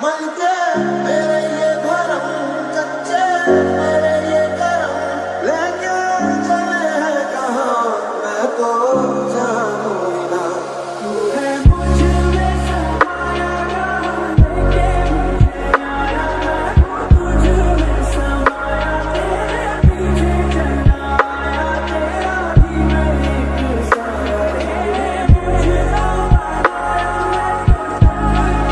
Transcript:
Mãe que... É